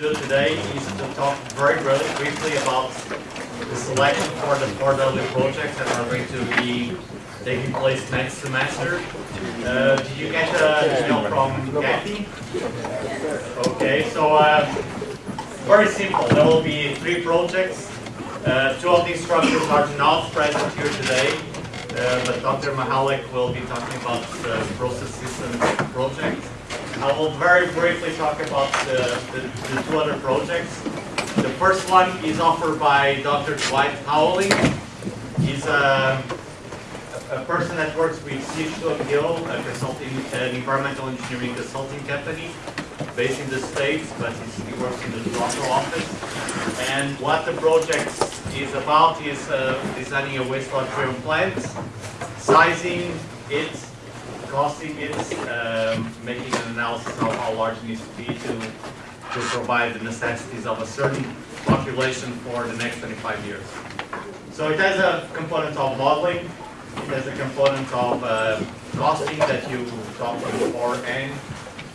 today is to talk very briefly about the selection for the 4W projects that are going to be taking place next semester. Uh, did you get the email from Kathy? Okay, so uh, very simple. There will be three projects. Uh, two of these instructors are not present here today, uh, but Dr. Mahalec will be talking about the process systems project. I will very briefly talk about the, the, the two other projects. The first one is offered by Dr. Dwight Howling. He's a, a person that works with Cisco Gill, a consulting, an environmental engineering consulting company based in the States, but he works in the Toronto office. And what the project is about is uh, designing a wastewater treatment plant, sizing it, costing is, um, making an analysis of how large it needs to be to, to provide the necessities of a certain population for the next 25 years. So it has a component of modeling, it has a component of uh, costing that you talked about before, and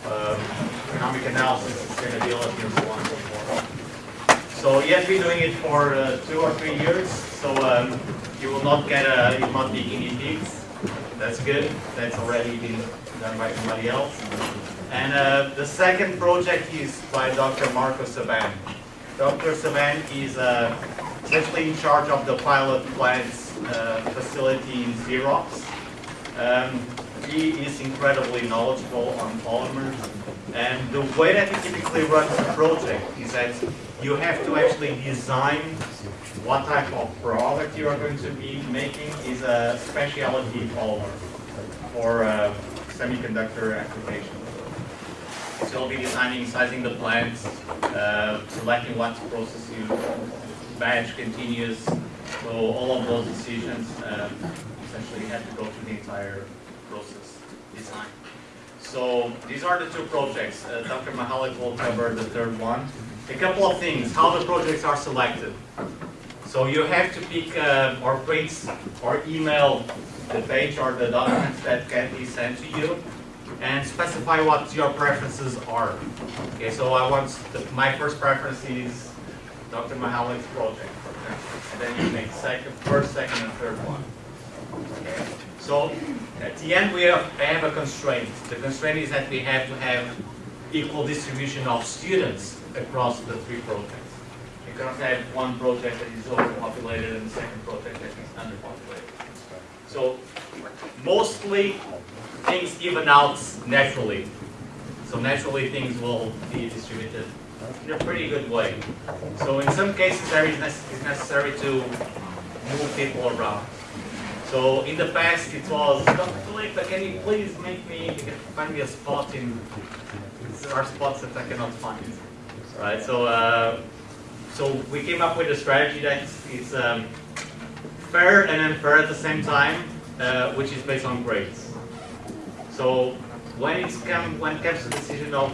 um, economic analysis, sustainability, and so on and so forth. So he has been doing it for uh, two or three years, so um, you will not get a, you will not be guinea pigs. That's good. That's already been done by somebody else. And uh, the second project is by Dr. Marco Saban. Dr. Saban is uh, essentially in charge of the pilot plant's uh, facility in Xerox. Um, he is incredibly knowledgeable on polymers. And the way that he typically runs a project is that you have to actually design what type of product you are going to be making is a specialty polymer for uh, semiconductor application. So you'll be designing, sizing the plants, uh, selecting what process you batch, continuous, so all of those decisions um, essentially have to go through the entire process design. So these are the two projects. Uh, Dr. Mahalec will cover the third one. A couple of things, how the projects are selected. So you have to pick uh, or print or email the page or the documents that can be sent to you and specify what your preferences are. Okay, so I want, the, my first preference is Dr. Mahalec's project. And then you make second, first, second, and third one. Okay. So at the end we have, have a constraint. The constraint is that we have to have equal distribution of students across the three projects. You cannot have one project that is overpopulated and the second project that is underpopulated. So mostly things even out naturally. So naturally things will be distributed in a pretty good way. So in some cases there is necessary to move people around. So in the past it was. Felipe, can you please make me, find me a spot in, there are spots that I cannot find. Right, so uh, so we came up with a strategy that is um, fair and unfair at the same time, uh, which is based on grades. So when it's come when it comes to the decision of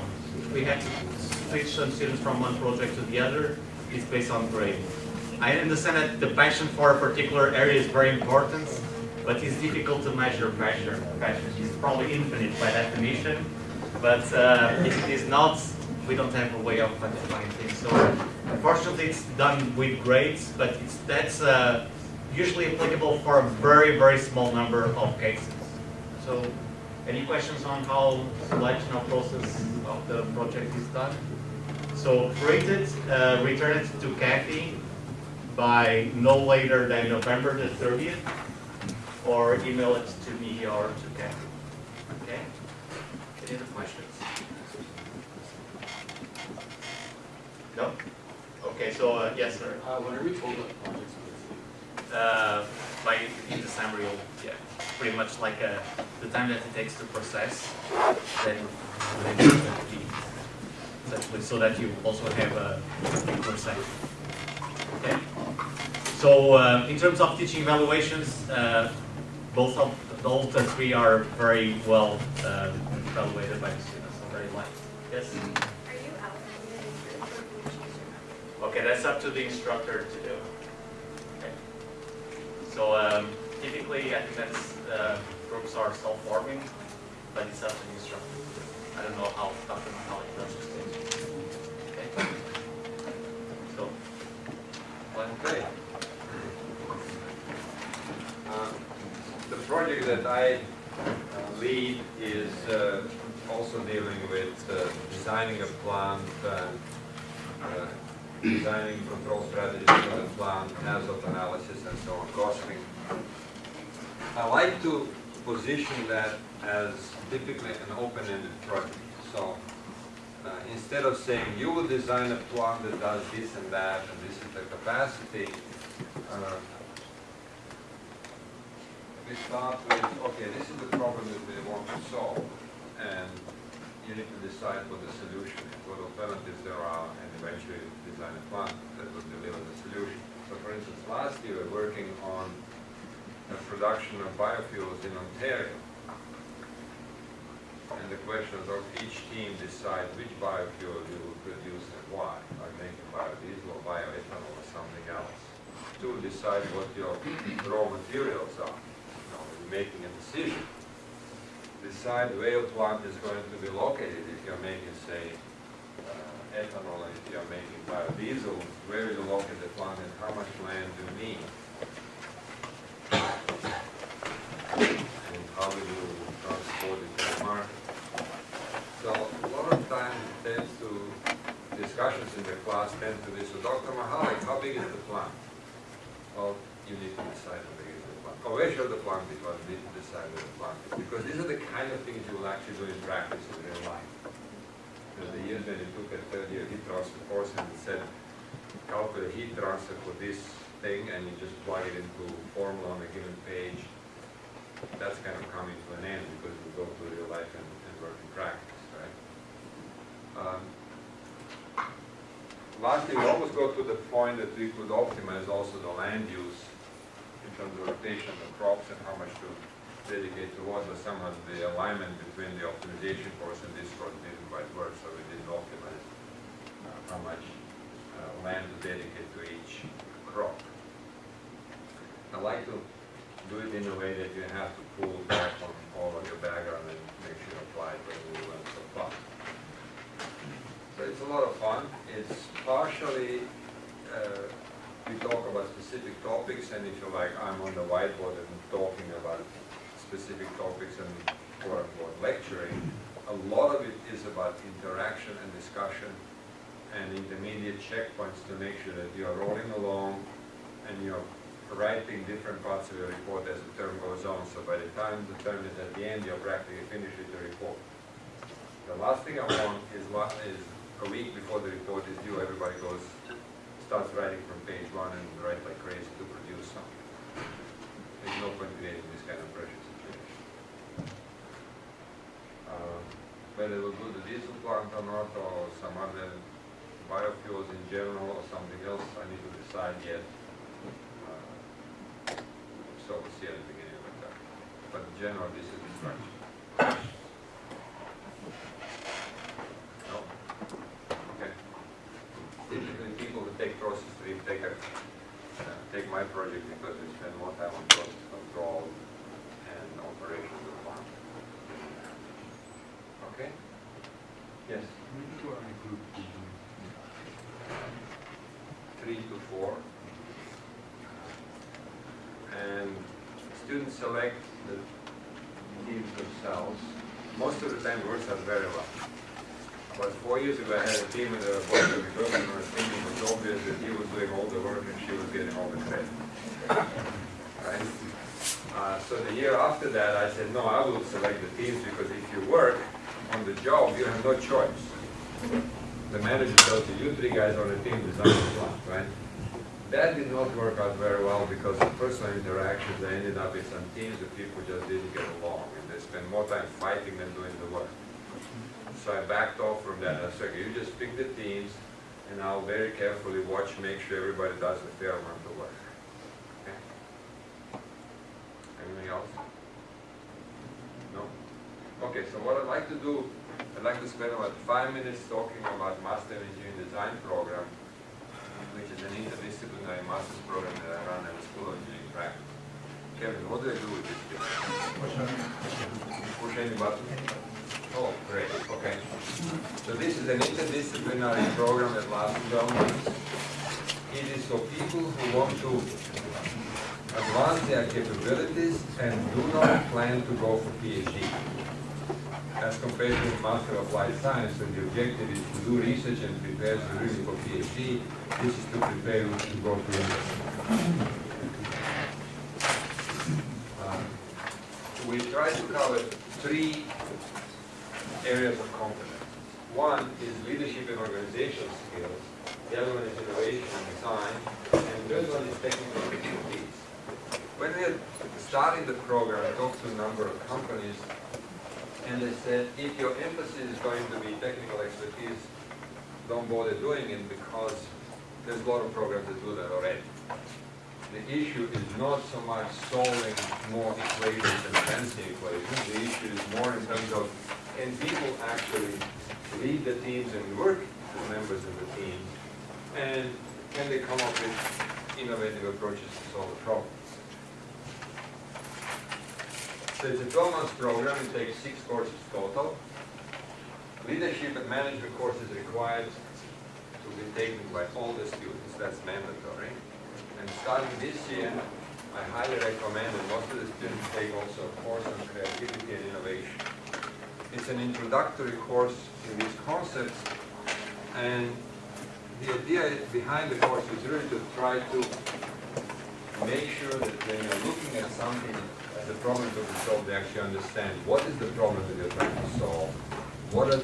we have to switch some students from one project to the other, it's based on grade. I understand that the passion for a particular area is very important, but it's difficult to measure pressure. pressure. is probably infinite by definition, but uh, if it is not, we don't have a way of quantifying things. So unfortunately, it's done with grades, but that's uh, usually applicable for a very, very small number of cases. So any questions on how selection of process of the project is done? So create it, uh, return it to Kathy by no later than November the 30th, or email it to me or to Kathy. Okay? Any other questions? No? Okay, so uh, yes, sir. Uh, when are we told that the project's Uh, by in December, you'll yeah, pretty much like uh, the time that it takes to process, then then it's going to be essentially so that you also have a percent. Okay. So uh, in terms of teaching evaluations, uh, both of all the three are very well um, evaluated by the students, so very light. Yes? Are you Okay, that's up to the instructor to do. Okay. So um, typically, I think that uh, groups are self-forming, but it's up to the instructor I don't know how Dr. Mahalec does this thing. Okay? So, okay. Project that I uh, lead is uh, also dealing with uh, designing a plant, uh, uh, designing control strategies for the plant, hazard analysis and so on, costing. I like to position that as typically an open-ended project. So uh, instead of saying you will design a plant that does this and that, and this is the capacity, we start with, okay, this is the problem that we want to solve, and you need to decide what the solution is, what alternatives there are, and eventually design a plant that will deliver the solution. So for instance, last year, we were working on the production of biofuels in Ontario. And the question is, of each team decide which biofuel you will produce and why, like making biodiesel or bioethanol or something else. Two, decide what your raw materials are, making a decision. Decide where plant is going to be located, if you're making, say, uh, ethanol, if you're making biodiesel, where you locate the plant and how much land do you need. And how will you transport it to the market. So a lot of time it tends to, discussions in the class tend to be, so Dr. Mahalec, how big is the plant? Well, you need to decide how big is Or the plant be, well, you need to decide where the. Because these are the kind of things you will actually do in practice in real life. You the years when you took a third year heat transfer course and said, calculate heat transfer for this thing and you just plug it into formula on a given page, that's kind of coming to an end because we go to real life and, and work in practice, right? Um, Lastly, we almost go to the point that we could optimize also the land use terms of rotation of crops and how much to dedicate to what, but somehow the alignment between the optimization course and this course didn't quite work, so we didn't optimize uh, how much uh, land to dedicate to each crop. I like to do it in a way that you have to pull back on all of your background and make sure you apply it when you learn so far. So it's a lot of fun. It's partially, uh, we talk about specific topics, and if you like, I'm on the whiteboard and talking about specific topics and quote unquote lecturing. A lot of it is about interaction and discussion and intermediate checkpoints to make sure that you're rolling along and you're writing different parts of your report as the term goes on. So by the time the term is at the end, you're practically finished with the report. The last thing I want is, is a week before the report is due, everybody goes, starts writing from page one and write like crazy to produce something. There's no point creating this kind of pressure situation. Uh, Whether we'll do the diesel plant or not, or some other biofuels in general, or something else, I need to decide yet. Uh, So we'll see at the beginning of the term. But in general, this is the structure. No? Okay. Typically, people who take process stream take a, uh, take my project because we spend more time on process control and operation of the plant. Okay? Yes? Three to four. And students select the teams themselves. Most of the time, it works out very well. About four years ago, I had a team with a boy from Brooklyn, and I was thinking it was obvious that he was doing all the work and she was getting all the credit. Right? Uh, so the year after that, I said, no, I will select the teams because if you work on the job, you have no choice. The manager tells you, you three guys on the team design the plant, right? That did not work out very well because the personal interactions, I ended up with some teams that people just didn't get along and they spent more time fighting than doing the work. So I backed off from that. I said, you just pick the teams, and I'll very carefully watch, make sure everybody does a fair amount of work. Okay? Anything else? No? Okay, so what I'd like to do, I'd like to spend about five minutes talking about Master Engineering Design Program, which is an interdisciplinary master's program that I run at the School of Engineering Practice. Kevin, what do I do with this? Push any button? Oh, great, okay. So this is an interdisciplinary program that lasts 12 months. It is for people who want to advance their capabilities and do not plan to go for PhD. As compared to the Master of Life Science, when the objective is to do research and prepare really for PhD, this is to prepare you to go to university. Uh, We try to cover three areas of competence. One is leadership and organizational skills, the other one is innovation and design, and the third one is technical expertise. When we starting the program, I talked to a number of companies, and they said, if your emphasis is going to be technical expertise, don't bother doing it because there's a lot of programs that do that already. The issue is not so much solving more equations and fancy equations, the issue is more in terms of, can people actually lead the teams and work as members of the teams, and can they come up with innovative approaches to solve the problem? So it's a 12-month program, it takes six courses total. Leadership and management course is required to be taken by all the students, that's mandatory. And starting this year, I highly recommend that most of the students take also a course on creativity and innovation. It's an introductory course in these concepts, and the idea behind the course is really to try to make sure that when you're looking at something as a problem to be solved, they actually understand what is the problem that you're trying to solve, what are,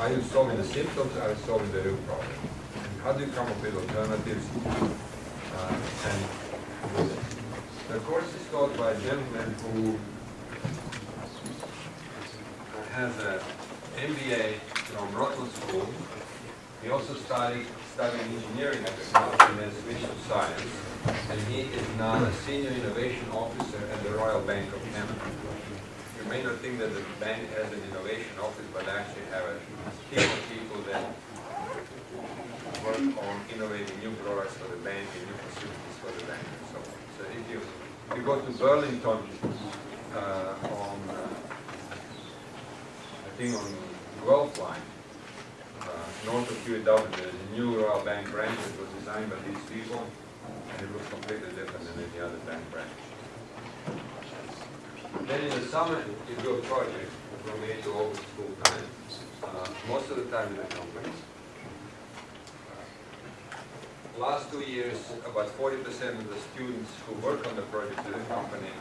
are- you solving the symptoms, or are you solving the real problem? And how do you come up with alternatives? Uh, and the course is taught by a gentleman who has an MBA from Rotman School. He also studied, studied engineering at the college and then switched to science. And he is now a senior innovation officer at the Royal Bank of Canada. You may not think that the bank has an innovation office, but actually have a team of people that work on innovating new products for the bank and new facilities for the bank and so on. So if you, if you go to Burlington, uh, on, uh, I think on Guelph line, uh, north of QEW, there's a new Royal Bank branch that was designed by these people, and it looks completely different than any other bank branch. Then in the summer, you do a project from May to August full time, uh, most of the time in the companies. Last two years, about forty percent of the students who work on the project in the company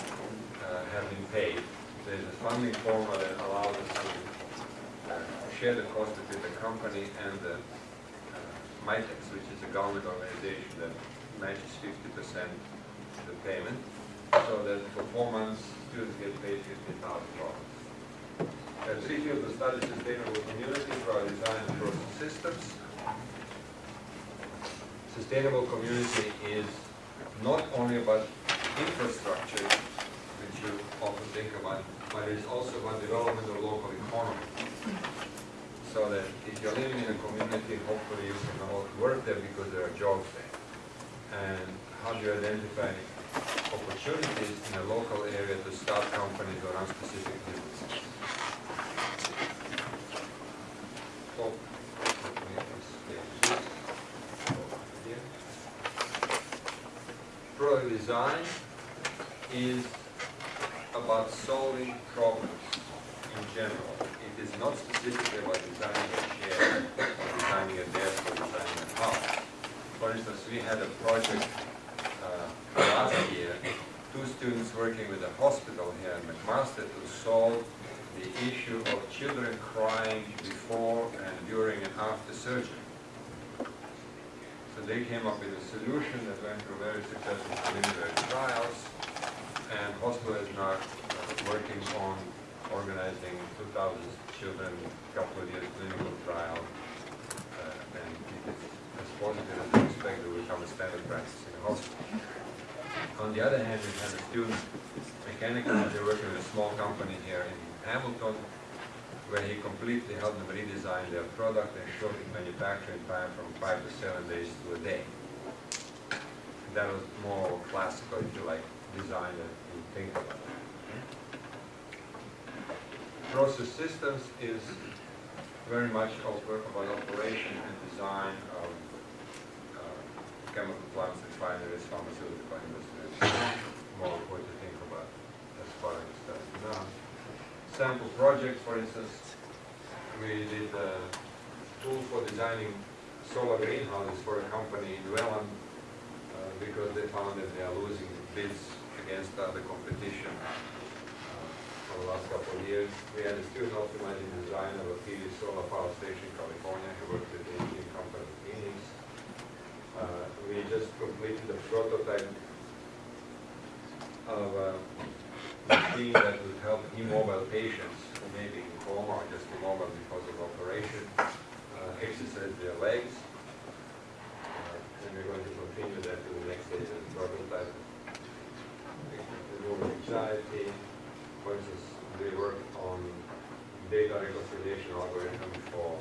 uh, have been paid. There's a funding formula that allows us to uh, share the cost between the company and the uh, Mitacs, which is a government organization that matches fifty percent of the payment. So that for four months, students get paid fifty thousand dollars. There are three fields of study, sustainable community, product design, and process systems. Sustainable community is not only about infrastructure, which you often think about, but it's also about development of local economy. So that if you're living in a community, hopefully you can work there because there are jobs there. And how do you identify opportunities in a local area to start companies or run specific businesses? Oh. Product design is about solving problems in general. It is not specifically about designing a chair, or designing a desk, or designing a house. For instance, we had a project uh, last year, two students working with a hospital here in McMaster to solve the issue of children crying before and during and after surgery. So they came up with a solution that went through very successful preliminary trials, and hospital is now working on organizing 2,000 children, a couple of years clinical trial, uh, and it is as positive as will become a standard practice in the hospital. On the other hand, we had a student, mechanical engineer working with a small company here in Hamilton, where he completely helped them redesign their product and shortened manufacturing time from five to seven days to a day. That was more classical, if you like, design that you think about. It. Process systems is very much about operation and design of chemical plants, refineries, pharmaceutical industries, more what to think about as far as that. Now, sample project, for instance, we did a tool for designing solar greenhouses for a company in Welland uh, because they found that they are losing bids against other competition uh, for the last couple of years. We had a student optimizing design of a PV solar power station in California. He worked with the engineering company Phoenix. Uh, we completed a prototype of a machine that would help immobile patients who may be in coma or just immobile because of operation, uh, exercise their legs. Uh, and we're going to continue that to the next stage of the prototype. Remove anxiety, for instance, they work on data reconciliation algorithm for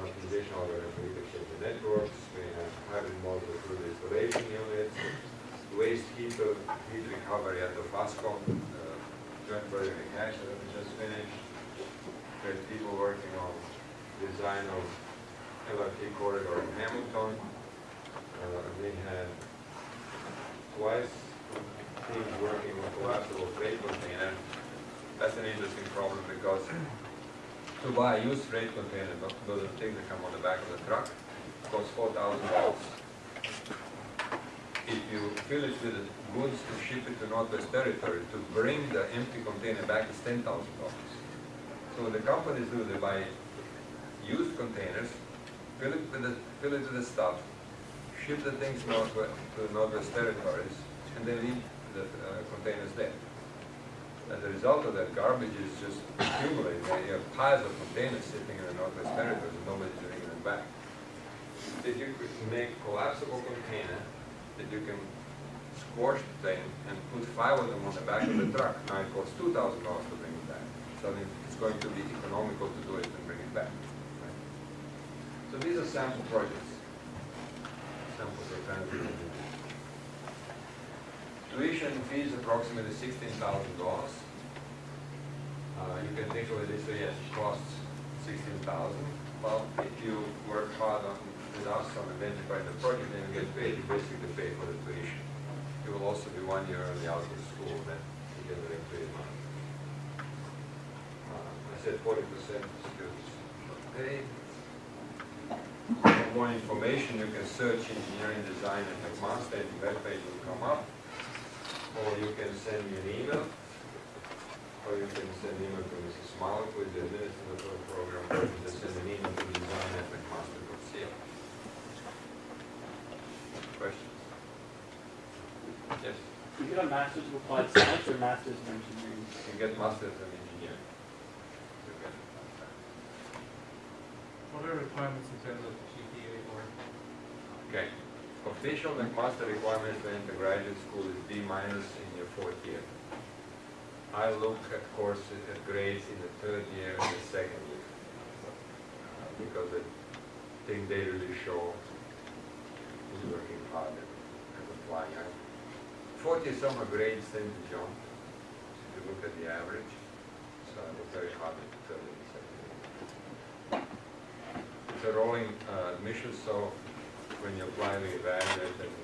algorithm for networks. We have hybrid model through the installation units, waste heater, heat recovery at Dofasco, uh, joint project reaction that we just finished. We have people working on design of LRT corridor in Hamilton. Uh, we had twice teams working on collapsible freight container. That's an interesting problem because to buy a used freight container, those are things that come on the back of the truck, costs four thousand dollars. If you fill it with goods to ship it to Northwest Territory, to bring the empty container back is ten thousand dollars. So what the companies do, they buy used containers, fill it with the, fill it with the stuff, ship the things northwest, to the Northwest Territories, and then leave the uh, containers there. As a result of that, garbage is just accumulating. You have piles of containers sitting in the Northwest Territories and nobody's bringing them back. If you could make collapsible container that you can squash the thing and put five of them on the back of the truck, now it costs two thousand dollars to bring it back. So it's going to be economical to do it and bring it back. right? So these are sample projects. Samples are kind of Tuition fees approximately sixteen thousand dollars. Uh, you can think of it yes, it costs sixteen thousand. Well, if you work hard on, with us on identifying the project, then you get paid, you basically pay for the tuition. You will also be one year early out of school, then you get the paid money. Uh, I said forty percent students paid. For more information, you can search engineering design at McMaster, and the webpage will come up. Or you can send me an email, or you can send an email to Mrs. Malik with the administrative of the program, or just send an email to design at mcmaster.ca. Questions? Yes, You get a master's of applied science or master's of engineering? you can get masters in engineering. You get it. What are requirements in terms of GPA or? Okay. Official McMaster requirements to enter graduate school is B minus in your fourth year. I look at courses, at grades in the third year and the second year. uh, Because I think they really show who's working hard and applying. I- Fourth year summer grades tend to jump, if you look at the average. So I look very hard at the third and the second year. It's a rolling uh, admission, so when you apply, we evaluate and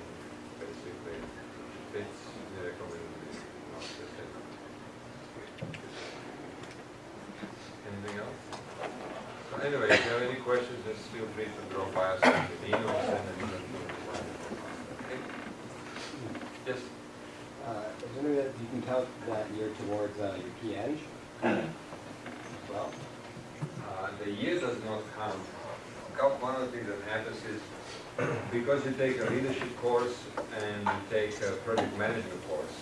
basically fits the recommended. Anything else? So anyway, if you have any questions, just feel free to drop by us at the email or send an email. Okay? Yes, Uh, Is there any way that you can count that year towards uh, your PN? as Well, uh, the year does not count. Count- One of the things that happens is, because you take a leadership course and you take a project management course,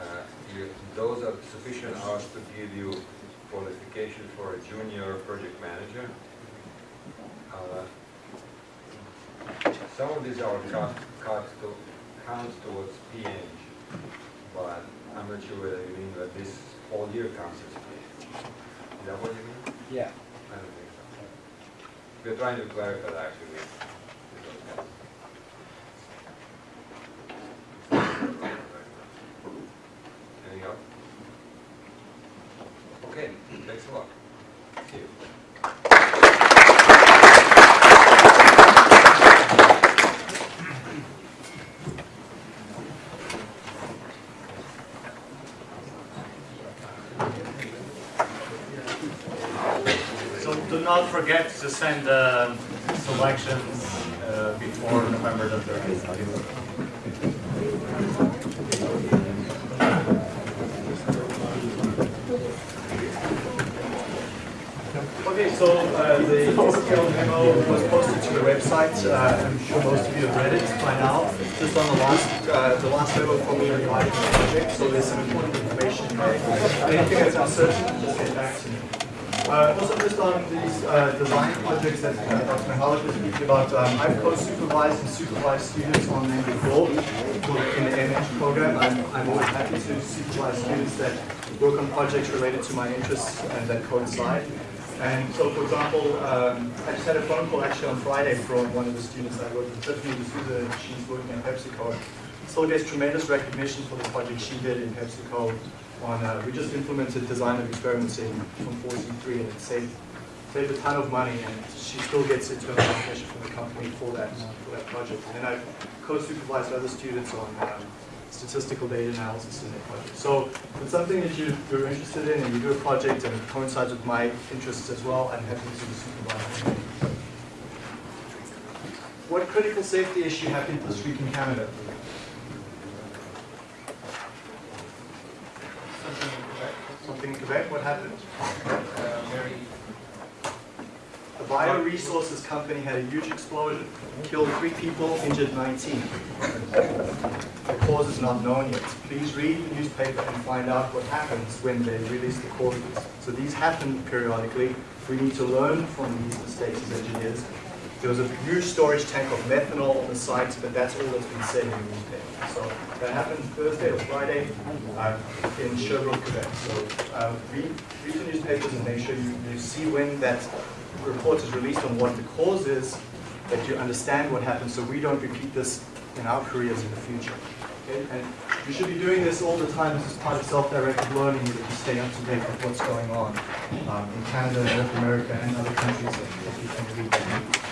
uh, you, those are sufficient hours to give you qualification for a junior project manager. Uh, Some of these are cut to, counts towards PN, but I'm not sure whether you mean that this whole year counts as PN. Is that what you mean? yeah. I don't think so. We're trying to clarify that actually. Anything else? Okay, thanks a lot. See you. So do not forget to send uh, selections uh, before November the 30th. Okay, so uh, the SQL memo was posted to the website. Uh, I'm sure most of you have read it by now. Just on the last, uh, the last memo regarding the project, so there's some important information. Anything that's uncertain, just get back to me. Uh, also just on these uh, design projects that uh, Dr. Mahalec was speaking about, um, I've co-supervised and supervised students on them before for- in the MH program. I'm, I'm always happy to supervise students that work on projects related to my interests and that coincide. And so, for example, um, I just had a phone call actually on Friday from one of the students I worked with, Tiffany D'Souza, she's working at PepsiCo. So gets tremendous recognition for the project she did in PepsiCo on, uh, we just implemented design of experiments in from 4C3 and it saved, saved a ton of money and she still gets internal recognition from the company for that, for that project. And then I've co-supervised other students on um, statistical data analysis in their project. So if it's something that you, you're interested in and you do a project and it coincides with my interests as well, I'm happy to supervise. What critical safety issue happened this week in Canada? Something in Quebec. Something in Quebec, what happened? Uh, very, A bioresources company had a huge explosion, killed three people, injured 19. The cause is not known yet. Please read the newspaper and find out what happens when they release the causes. So these happen periodically. We need to learn from these mistakes as engineers. There was a huge storage tank of methanol on the site, but that's all that's been said in the newspaper. So that happened Thursday or Friday uh, in Sherbrooke, Quebec. So uh, read, read the newspapers and make sure you, you see when that report is released on what the cause is, that you understand what happened so we don't repeat this in our careers in the future. Okay? And you should be doing this all the time. Is part of self-directed learning that you stay up to date with what's going on um, in Canada, North America, and other countries that you can read.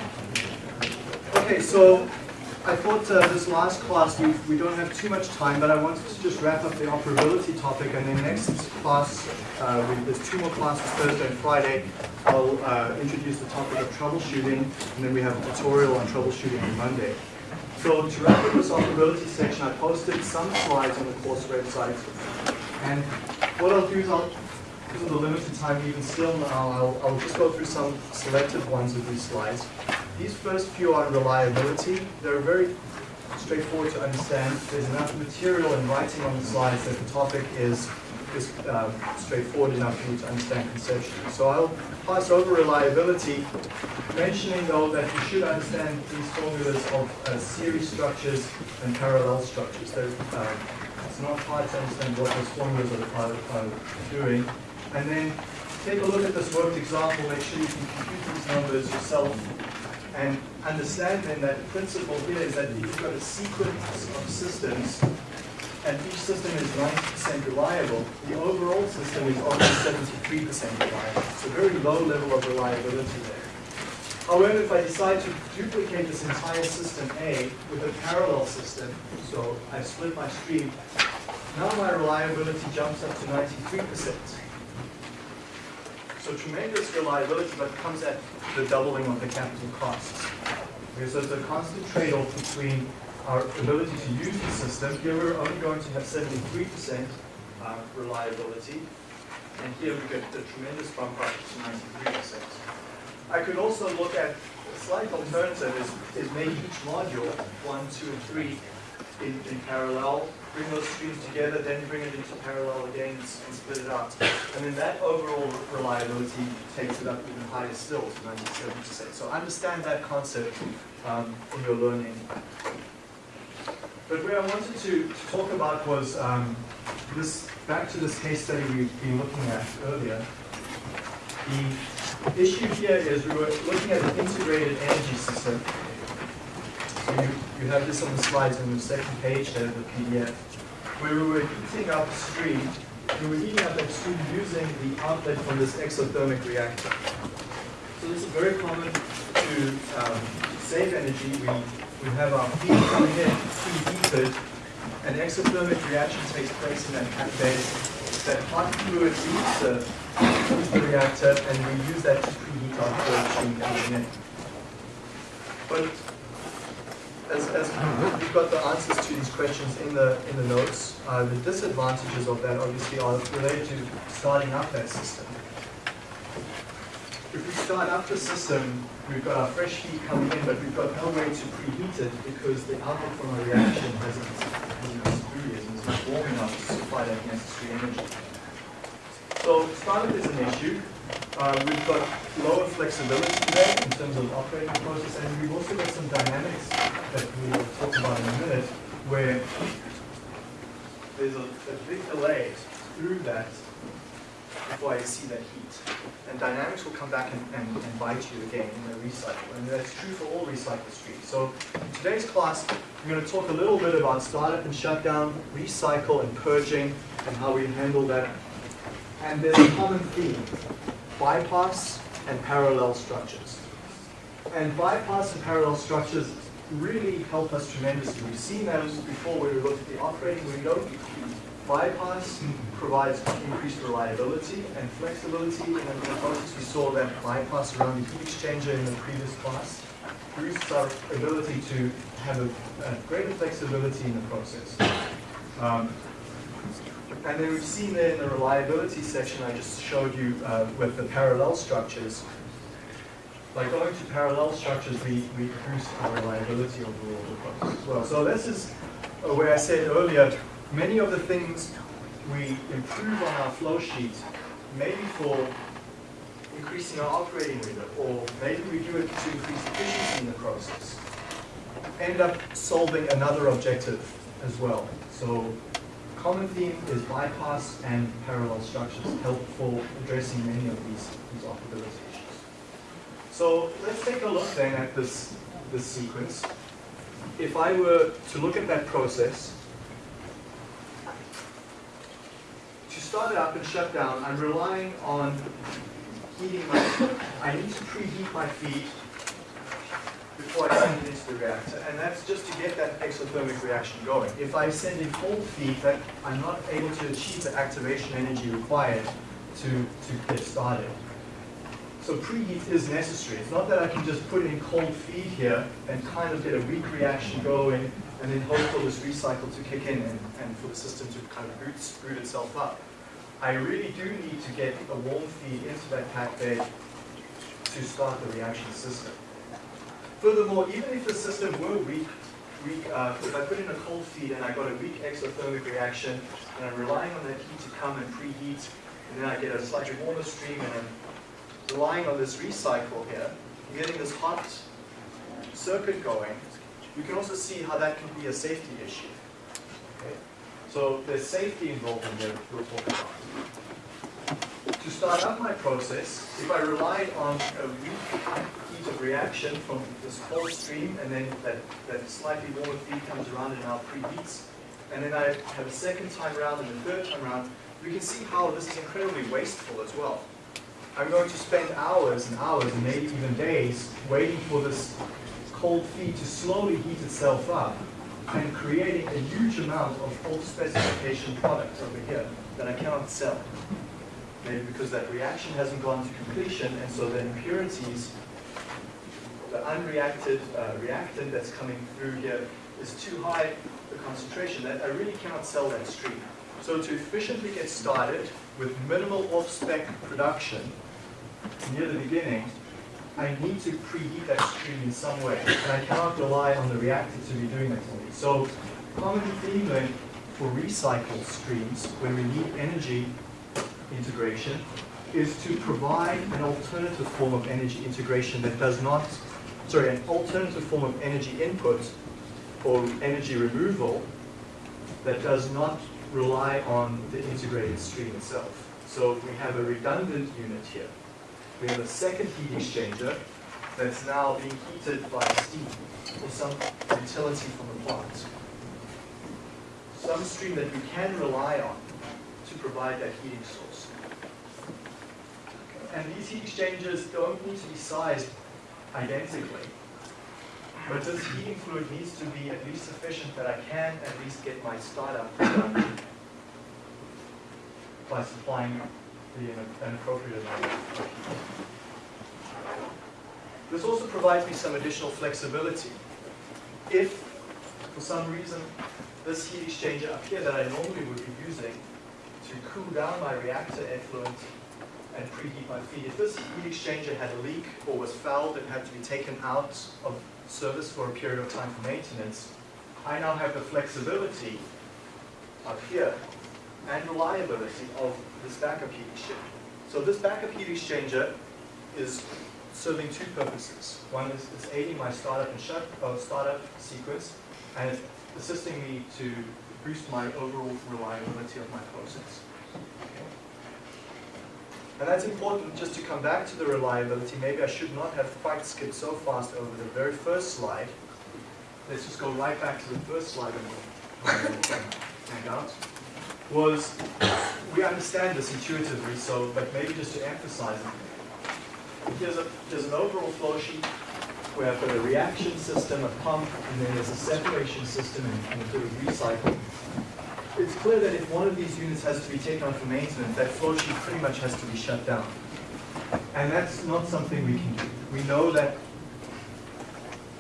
Okay, so I thought uh, this last class, we, we don't have too much time, but I wanted to just wrap up the operability topic, and then next class, uh, we, there's two more classes, Thursday and Friday. I'll uh, introduce the topic of troubleshooting, and then we have a tutorial on troubleshooting on Monday. So to wrap up this operability section, I posted some slides on the course website, and what I'll do is I'll, of the limited time even still now, I'll, I'll just go through some selected ones of these slides. These first few on reliability, they're very straightforward to understand. There's enough material and writing on the slides that the topic is, is um, straightforward enough for you to understand conceptually. So I'll pass over reliability, mentioning though that you should understand these formulas of uh, series structures and parallel structures. Um, it's not hard to understand what those formulas are, are, are doing. And then take a look at this worked example, make sure you can compute these numbers yourself and understand then that the principle here is that if you've got a sequence of systems and each system is 90% reliable, the overall system is only 73% reliable. It's a very low level of reliability there. However, if I decide to duplicate this entire system A with a parallel system, so I split my stream, now my reliability jumps up to 93%. So tremendous reliability, but comes at the doubling of the capital costs. Okay, so it's a constant trade-off between our ability to use the system. Here we're only going to have 73% uh, reliability, and here we get the tremendous bump up to 93%. I could also look at a slight alternative is, is make each module, one, two, and three, in, in parallel, bring those streams together, then bring it into parallel again and, split it out. And then that overall reliability takes it up even higher still to 97%. So understand that concept um, in your learning. But where I wanted to, to talk about was um, this, back to this case study we've been looking at earlier. The issue here is we were looking at an integrated energy system. So you, you have this on the slides on the second page there, the PDF, where we were heating up stream. We were heating up that stream using the outlet from this exothermic reactor. So this is very common to um, save energy. We, we have our heat coming in preheated. An exothermic reaction takes place in that cat bed. that hot fluid leaves the, leaves the reactor and we use that to preheat our cold stream coming in. But as, as we've got the answers to these questions in the, in the notes, uh, the disadvantages of that obviously are related to starting up that system. If we start up the system, we've got our fresh heat coming in, but we've got no way to preheat it because the output from our reaction not warm enough to supply that necessary energy. So startup is an issue. Uh, we've got lower flexibility there in terms of operating process, and we've also got some dynamics that we'll talk about in a minute, where there's a, a big delay through that before I see that heat. And dynamics will come back and, and, and bite you again in the recycle. And that's true for all recycle streams. So in today's class, I'm going to talk a little bit about startup and shutdown, recycle and purging, and how we handle that. And there's a common theme, bypass and parallel structures. And bypass and parallel structures really help us tremendously. We've seen those before when we looked at the operating window. Bypass provides increased reliability and flexibility, and in the process we saw that bypass around the heat exchanger in the previous class boosts our ability to have a, a greater flexibility in the process. Um, and then we've seen there in the reliability section I just showed you uh, with the parallel structures, by going to parallel structures, we, we boost our reliability of the process as well. So this is uh, where I said earlier, many of the things we improve on our flow sheet, maybe for increasing our operating window, or maybe we do it to increase efficiency in the process, end up solving another objective as well. So common theme is bypass and parallel structures help for addressing many of these, these operability issues. So let's take a look then at this, this sequence. If I were to look at that process, to start it up and shut down, I'm relying on heating my, I need to preheat my feed before I send it into the reactor, and that's just to get that exothermic reaction going. If I send in cold feed, that I'm not able to achieve the activation energy required to, to get started. So preheat is necessary. It's not that I can just put in cold feed here and kind of get a weak reaction going and then hope for this recycle to kick in and, and for the system to kind of boot, boot itself up. I really do need to get a warm feed into that packed bed to start the reaction system. Furthermore, even if the system were weak, weak uh, if I put in a cold feed and I got a weak exothermic reaction and I'm relying on that heat to come and preheat, and then I get a slightly warmer stream and I'm relying on this recycle here, I'm getting this hot circuit going, you can also see how that can be a safety issue. Okay? So there's safety involved in there we'll talk about. To start up my process, if I relied on a weak heat of reaction from this cold stream and then that, that slightly warmer feed comes around and now preheats, and then I have a second time round and a third time round, we can see how this is incredibly wasteful as well. I'm going to spend hours and hours and maybe even days waiting for this cold feed to slowly heat itself up and creating a huge amount of old specification products over here that I cannot sell. Maybe because that reaction hasn't gone to completion and so the impurities, the unreacted uh, reactant that's coming through here is too high the concentration that I really cannot sell that stream. So to efficiently get started with minimal off-spec production near the beginning, I need to preheat that stream in some way, and I cannot rely on the reactor to be doing that for me. So common theme then for recycled streams, when we need energy integration, is to provide an alternative form of energy integration that does not, sorry, an alternative form of energy input or energy removal that does not rely on the integrated stream itself. So we have a redundant unit here. We have a second heat exchanger that's now being heated by steam or some utility from the plant. Some stream that we can rely on to provide that heating source. And these heat exchangers don't need to be sized identically. But this heating fluid needs to be at least sufficient that I can at least get my startup done. by supplying the, uh, an appropriate amount. of heat. This also provides me some additional flexibility. If, for some reason, this heat exchanger up here that I normally would be using to cool down my reactor effluent and preheat my feed, if this heat exchanger had a leak or was fouled and had to be taken out of service for a period of time for maintenance, I now have the flexibility up here and reliability of this backup heat exchanger. So this backup heat exchanger is serving two purposes. One is it's aiding my startup and shut, uh, startup sequence, and it's assisting me to boost my overall reliability of my process. And that's important just to come back to the reliability. Maybe I should not have quite skipped so fast over the very first slide. Let's just go right back to the first slide and hang out. Was, we understand this intuitively, so, but maybe just to emphasize it, Here's, a, there's an overall flow sheet where I've got a reaction system, a pump, and then there's a separation system and, and a bit of recycling. It's clear that if one of these units has to be taken on for maintenance, that flow sheet pretty much has to be shut down. And that's not something we can do. We know that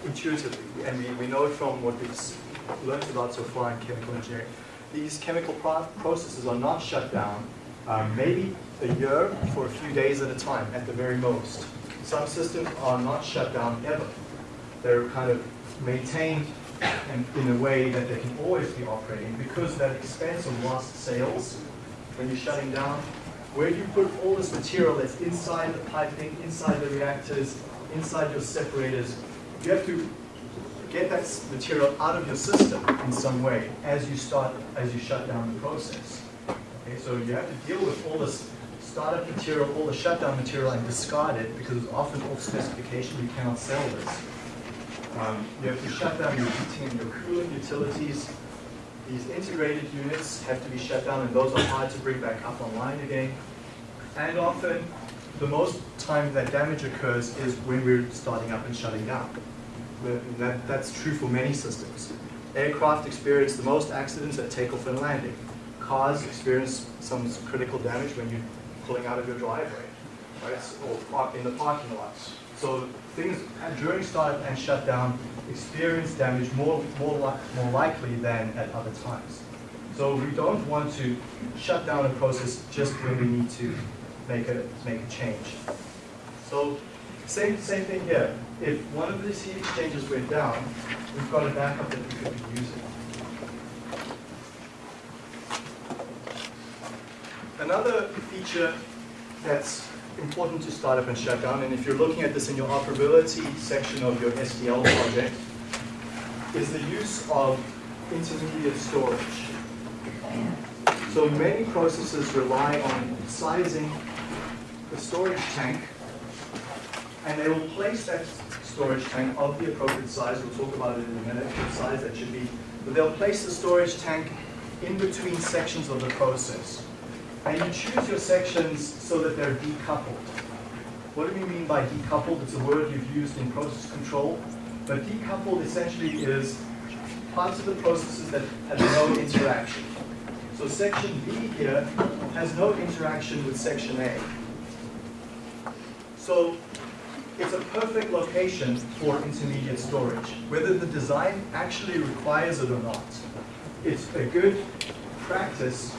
intuitively, and we, we know it from what we've learned about so far in chemical engineering. These chemical pro- processes are not shut down, um, maybe a year for a few days at a time at the very most. Some systems are not shut down ever. They're kind of maintained and in a way that they can always be operating because that expense of lost sales when you're shutting down, where you put all this material that's inside the piping, inside the reactors, inside your separators, you have to get that material out of your system in some way as you start, as you shut down the process. Okay, so you have to deal with all this startup material, all the shutdown material and discard it because it's often off specification, you cannot sell this. Um, you have to shut down your heating and your cooling utilities. These integrated units have to be shut down and those are hard to bring back up online again. And often, the most time that damage occurs is when we're starting up and shutting down. That, that's true for many systems. Aircraft experience the most accidents at takeoff and landing. Cars experience some critical damage when you're pulling out of your driveway, right? Or in the parking lots. So things during startup and shutdown experience damage more, more, li- more likely than at other times. So we don't want to shut down a process just when we need to make a, make a change. So same, same thing here. If one of these heat exchangers went down, we've got a backup that we could be using. Another feature that's important to start up and shut down, and if you're looking at this in your operability section of your SDL project, is the use of intermediate storage. So many processes rely on sizing the storage tank, and they will place that storage tank of the appropriate size, we'll talk about it in a minute, what size that should be, but they'll place the storage tank in between sections of the process. And you choose your sections so that they're decoupled. What do we mean by decoupled? It's a word you've used in process control. But decoupled essentially is parts of the processes that have no interaction. So section B here has no interaction with section A. So it's a perfect location for intermediate storage, whether the design actually requires it or not. It's a good practice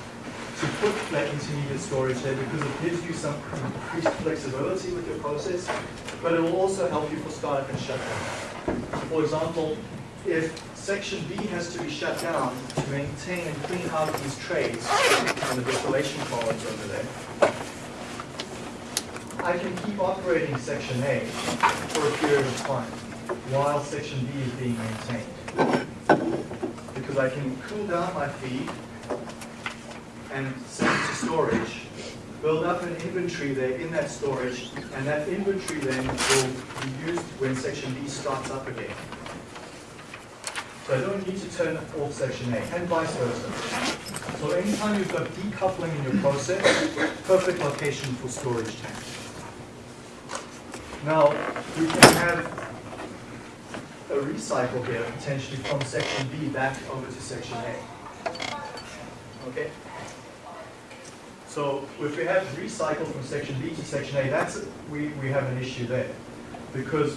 to put that intermediate storage there because it gives you some increased flexibility with your process, but it will also help you for startup and shutdown. For example, if section B has to be shut down to maintain and clean out these trays and the distillation columns over there, I can keep operating section A for a period of time while section B is being maintained. Because I can cool down my feed and send it to storage, build up an inventory there in that storage, and that inventory then will be used when section B starts up again. So I don't need to turn off section A, and vice versa. So anytime you've got decoupling in your process, perfect location for storage tank. Now, we can have a recycle here potentially from section B back over to section A. Okay? So if we have recycle from section B to section A, that's, we, we have an issue there. Because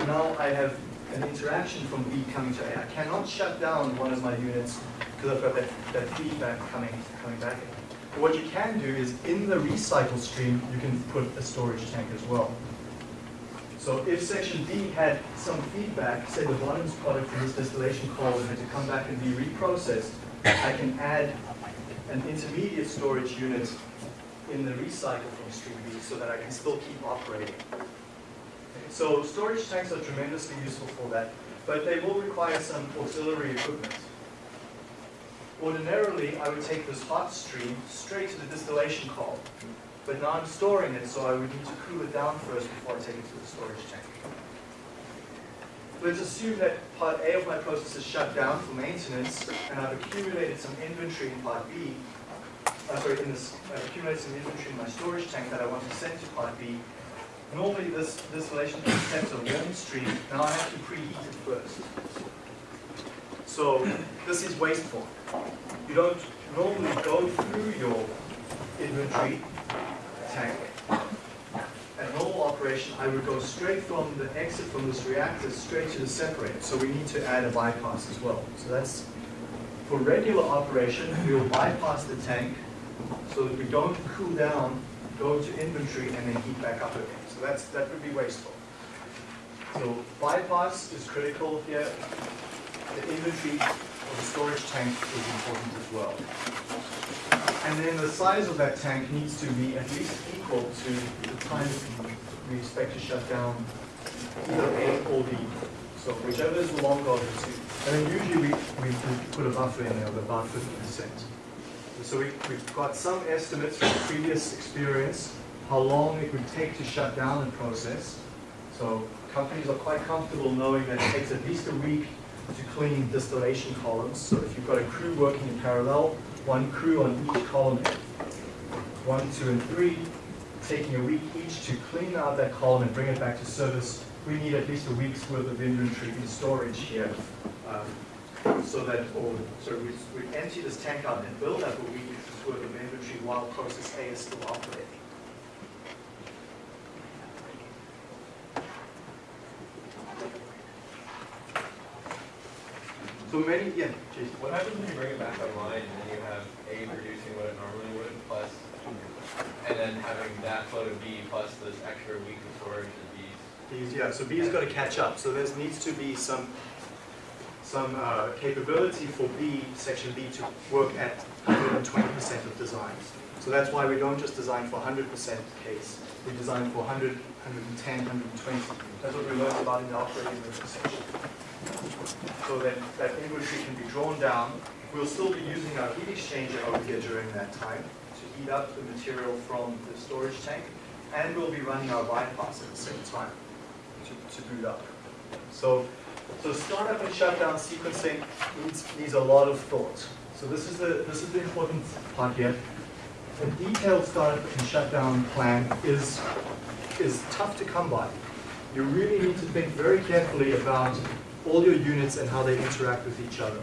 now I have an interaction from B coming to A. I cannot shut down one of my units because I've got that, that feedback coming, coming back. But what you can do is in the recycle stream, you can put a storage tank as well. So if section B had some feedback, say the bottom's product from this distillation column had to come back and be reprocessed, I can add an intermediate storage unit in the recycle from stream B so that I can still keep operating. So storage tanks are tremendously useful for that, but they will require some auxiliary equipment. Ordinarily, I would take this hot stream straight to the distillation column, but now I'm storing it, so I would need to cool it down first before I take it to the storage tank. Let's assume that part A of my process is shut down for maintenance, and I've accumulated some inventory in part B. Uh, sorry, in this, I've accumulated some inventory in my storage tank that I want to send to part B. Normally, this distillation sets a warm stream. Now I have to preheat it first. So this is wasteful. You don't normally go through your inventory tank. Operation, I would go straight from the exit from this reactor straight to the separator. So we need to add a bypass as well. So that's, for regular operation, we'll bypass the tank so that we don't cool down, go to inventory, and then heat back up again. So that's, that would be wasteful. So bypass is critical here. The inventory or the storage tank is important as well. And then the size of that tank needs to be at least equal to the time we expect to shut down either A or B. So whichever is longer of the two. And then usually we, we put a buffer in there of about fifty percent. So we, we've got some estimates from previous experience, how long it would take to shut down the process. So companies are quite comfortable knowing that it takes at least a week to clean distillation columns. So if you've got a crew working in parallel, one crew on each column, one, two, and three, taking a week each to clean out that column and bring it back to service, we need at least a week's worth of inventory in storage here. Um, so that, or, so we, we empty this tank out and build up a week's worth of inventory while process A is still operating. So many, yeah, Jason. What happens when you bring it back online and then you have A producing what it normally would plus, and then having that flow to B plus this extra week of storage is B's? B's, yeah, so B's got to catch up. So there needs to be some, some uh, capability for B, section B, to work at 120% of designs. So that's why we don't just design for 100% case. We design for 100, 110, 120. That's what we learned about in the operating room section. So that, that inventory can be drawn down. We'll still be using our heat exchanger over here during that time heat up the material from the storage tank. And we'll be running our bypass at the same time to, to boot up. So, so startup and shutdown sequencing needs, needs a lot of thought. So this is the, this is the important part here. A detailed startup and shutdown plan is, is tough to come by. You really need to think very carefully about all your units and how they interact with each other.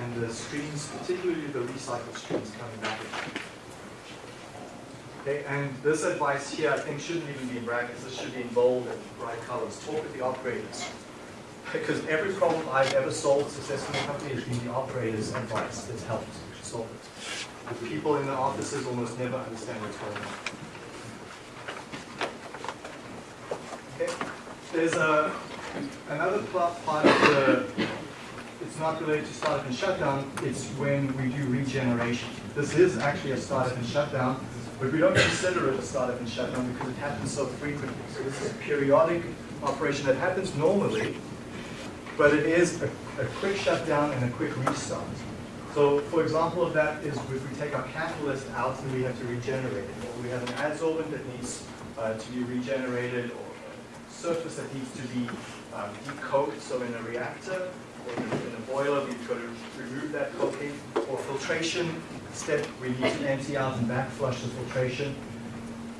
And the streams, particularly the recycled streams coming back. Okay, and this advice here, I think, shouldn't even be in brackets. This should be in bold and bright colors. Talk with the operators. Because every problem I've ever solved successfully in the company has been the operator's advice that's helped solve it. The people in the offices almost never understand what's going on. Okay, there's a, another part of the, it's not related to startup and shutdown, it's when we do regeneration. This is actually a startup and shutdown, but we don't consider it a startup and shutdown because it happens so frequently. So this is a periodic operation that happens normally, but it is a, a quick shutdown and a quick restart. So, for example of that is if we take our catalyst out and we have to regenerate it, or we have an adsorbent that needs uh, to be regenerated, or a surface that needs to be um, decoked, so in a reactor, or in a boiler, we've got to remove that coating, or filtration step, we need to empty out and backflush the filtration.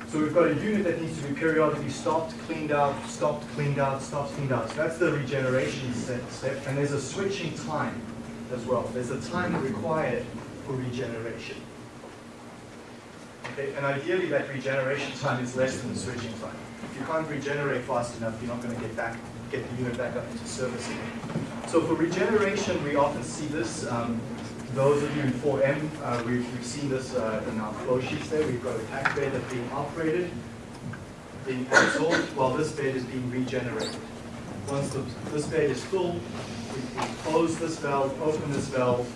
So we've got a unit that needs to be periodically stopped, cleaned out, stopped, cleaned out, stopped, cleaned out. So that's the regeneration step, and there's a switching time as well. There's a time required for regeneration. Okay, And ideally, that regeneration time is less than the switching time. If you can't regenerate fast enough, you're not going to get back, get the unit back up into service again. So for regeneration, we often see this. Um, those of you in 4M, uh, we've, we've seen this uh, in our flow sheets there. We've got a pack bed that's being operated, being absorbed, while this bed is being regenerated. Once the, this bed is full, we, we close this valve, open this valve,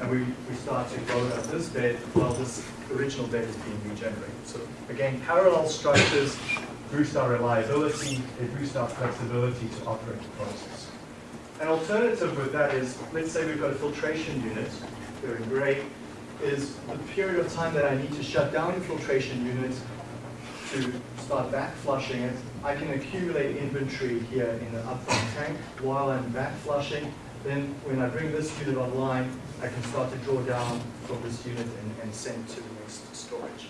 and we, we start to load up this bed while this original bed is being regenerated. So again, parallel structures boost our reliability, they boost our flexibility to operate the process. An alternative with that is, let's say we've got a filtration unit, they're in gray, is the period of time that I need to shut down the filtration unit to start back flushing it. I can accumulate inventory here in the upfront tank while I'm back flushing. Then when I bring this unit online, I can start to draw down from this unit and, and send to the next storage.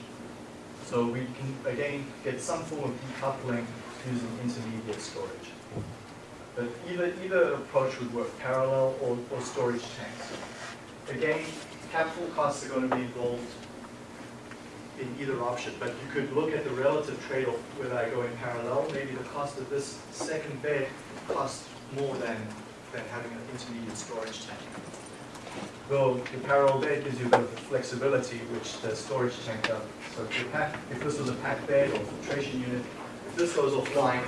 So we can, again, get some form of decoupling using intermediate storage. But either, either approach would work, parallel or, or storage tanks. Again, capital costs are going to be involved in either option, but you could look at the relative trade-off whether I go in parallel. Maybe the cost of this second bed costs more than, than having an intermediate storage tank. Though the parallel bed gives you a bit of flexibility, which the storage tank doesn't. So if, pack, if this was a pack bed or filtration unit, if this goes offline,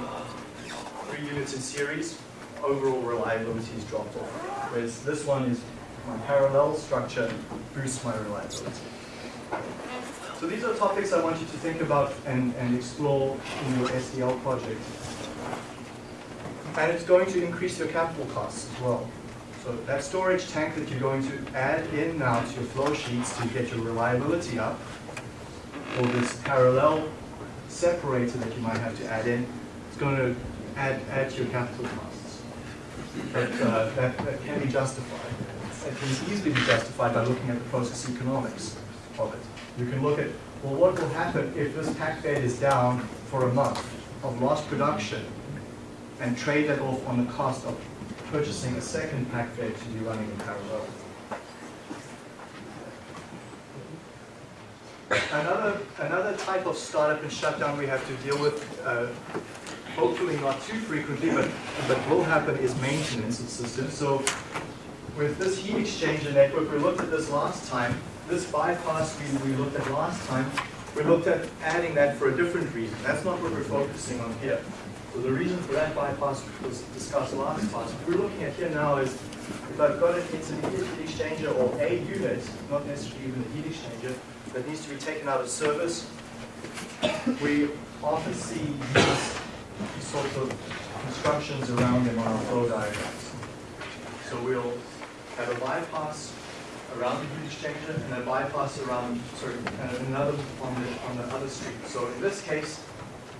three units in series, overall reliability is dropped off. Whereas this one is my parallel structure boosts my reliability. So these are topics I want you to think about and, and explore in your SDL project. And it's going to increase your capital costs as well. So that storage tank that you're going to add in now to your flow sheets to get your reliability up, or this parallel separator that you might have to add in, it's going to add, add to your capital costs. But uh, that, that can be justified. It can easily be justified by looking at the process economics of it. You can look at, well, what will happen if this pack bed is down for a month of lost production and trade that off on the cost of purchasing a second pack bed to be running in parallel. Another, another type of startup and shutdown we have to deal with, uh, hopefully not too frequently, but, but will happen is maintenance of systems. So with this heat exchanger network, we looked at this last time. This bypass we, we looked at last time, we looked at adding that for a different reason. That's not what we're focusing on here. So the reason for that bypass was discussed last time. What we're looking at here now is if I've got an intermediate heat exchanger or a unit, not necessarily even a heat exchanger, that needs to be taken out of service, we often see these, these sort of constructions around them on our flow diagrams. So we'll have a bypass around the heat exchanger and a bypass around, sorry, and another on the, on the other stream. So in this case,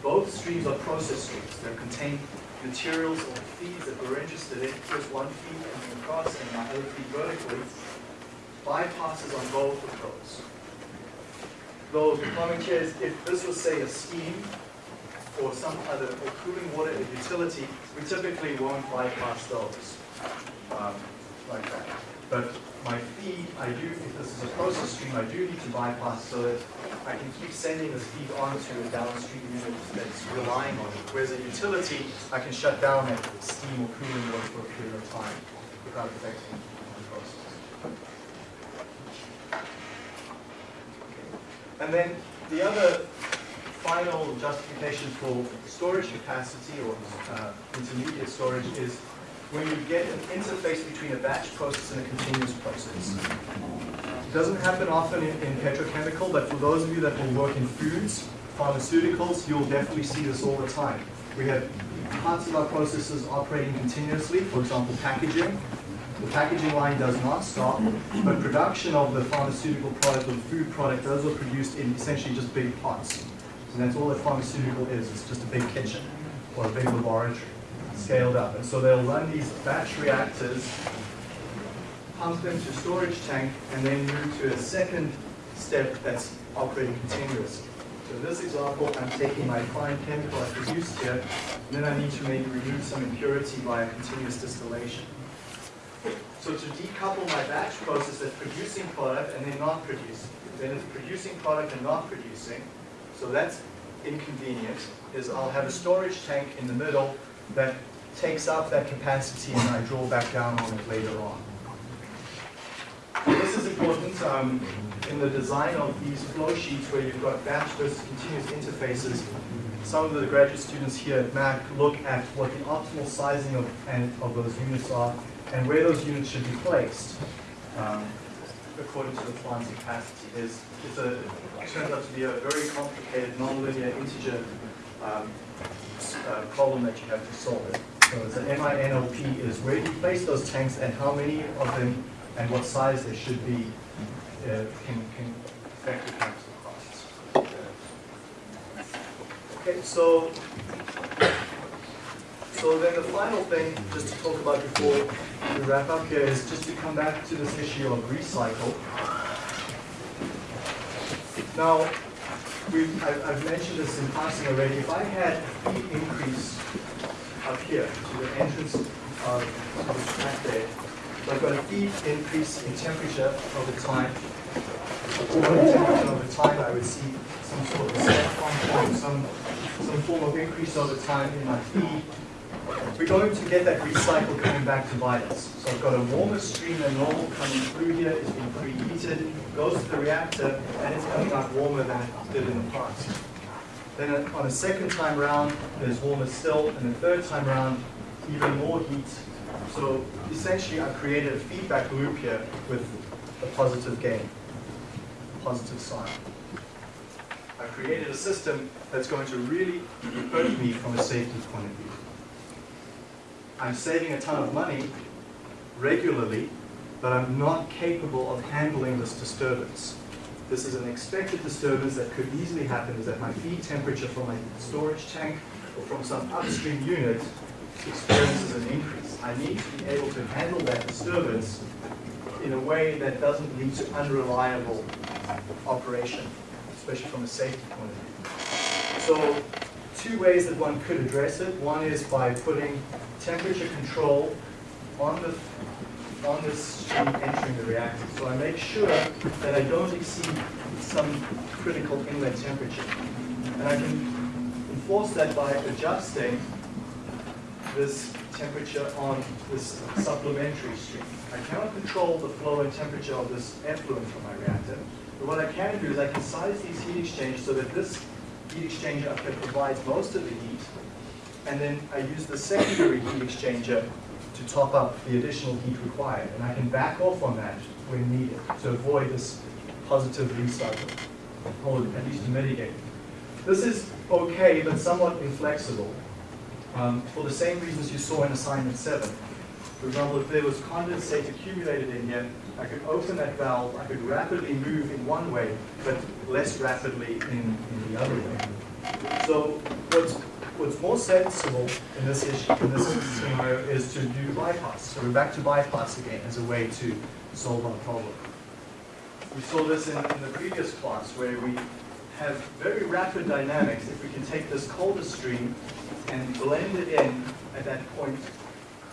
both streams are process streams. They contain materials or feeds that we're interested in. Here's one feed coming across and my other feed vertically. Bypasses on both of those. Though the comment here is if this was, say, a steam or some other, or cooling water, utility, we typically won't bypass those um, like that. But my feed, I do, if this is a process stream, I do need to bypass so that I can keep sending this feed onto a downstream unit that's relying on it. Whereas a utility, I can shut down that steam or cooling water for a period of time without affecting the process. And then the other final justification for storage capacity or uh, intermediate storage is when you get an interface between a batch process and a continuous process. It doesn't happen often in, in petrochemical, but for those of you that will work in foods, pharmaceuticals, you'll definitely see this all the time. We have parts of our processes operating continuously, for example, packaging. The packaging line does not stop, but production of the pharmaceutical product or the food product, those are produced in essentially just big pots. And that's all a pharmaceutical is, it's just a big kitchen or a big laboratory scaled up. And so they'll run these batch reactors, pump them to a storage tank, and then move to a second step that's operating continuously. So in this example, I'm taking my fine chemical I produced here, and then I need to maybe remove some impurity by a continuous distillation. So to decouple my batch process that's producing product and then not producing, then it's producing product and not producing, so that's inconvenient, is I'll have a storage tank in the middle that takes up that capacity and I draw back down on it later on. This is important um, in the design of these flow sheets where you've got batch versus continuous interfaces. Some of the graduate students here at Mac look at what the optimal sizing of, and, of those units are and where those units should be placed um, according to the plant's capacity. There's, it's a, it turns out to be a very complicated nonlinear integer um, uh, problem that you have to solve. It. So it's an MINLP is where you place those tanks and how many of them and what size they should be uh, can, can affect the capital costs. Okay, so, so then the final thing, just to talk about before we wrap up here, is just to come back to this issue of recycle. Now, I've, I've mentioned this in passing already, if I had heat increase up here to the entrance of, of the track there, I've got a heat increase in temperature over time. Over time, I would see some sort of step function, some, some form of increase over time in my feed. We're going to get that recycle coming back to bite us. So I've got a warmer stream than normal coming through here, it's been preheated, goes to the reactor, and it's coming out warmer than it did in the past. Then uh, on a second time round, there's warmer still, and the third time round, even more heat. So essentially, I've created a feedback loop here with a positive gain, positive sign. I've created a system that's going to really hurt me from a safety point of view. I'm saving a ton of money regularly, but I'm not capable of handling this disturbance. This is an expected disturbance that could easily happen is that my feed temperature from my storage tank or from some upstream unit experiences an increase. I need to be able to handle that disturbance in a way that doesn't lead to unreliable operation, especially from a safety point of view. So two ways that one could address it. One is by putting temperature control on the on this stream entering the reactor. So I make sure that I don't exceed some critical inlet temperature. And I can enforce that by adjusting this temperature on this supplementary stream. I cannot control the flow and temperature of this effluent from my reactor. But what I can do is I can size these heat exchangers so that this heat exchanger that provides most of the heat. And then I use the secondary heat exchanger to top up the additional heat required. And I can back off on that when needed to avoid this positive recycle, or at least to mitigate. This is okay, but somewhat inflexible um, for the same reasons you saw in assignment seven. For example, if there was condensate accumulated in here, I could open that valve, I could rapidly move in one way, but less rapidly in, in the other way. So what's, what's more sensible in this issue, in this scenario, is to do bypass. So we're back to bypass again as a way to solve our problem. We saw this in, in the previous class where we have very rapid dynamics. If we can take this colder stream and blend it in at that point,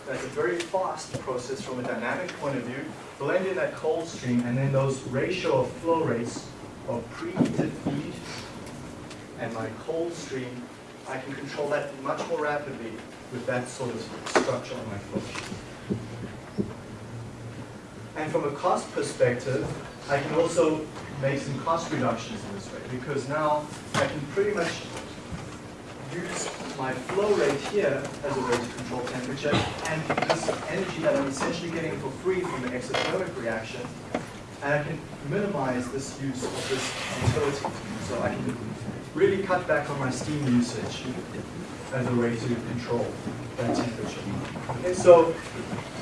that's a very fast process from a dynamic point of view. Blend in that cold stream and then those ratio of flow rates of preheated feed and my cold stream, I can control that much more rapidly with that sort of structure on my flow sheet. And from a cost perspective, I can also make some cost reductions in this way because now I can pretty much use my flow rate here as a way to control temperature and this energy that I'm essentially getting for free from the exothermic reaction and I can minimize this use of this utility. So I can really cut back on my steam usage as a way to control that temperature. Okay, so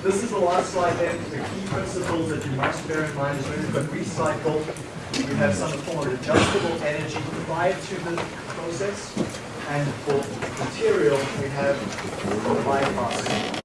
this is the last slide then. The key principles that you must bear in mind is when we've got recycle, you have some form of adjustable energy provided to the process. And for material, we have bypass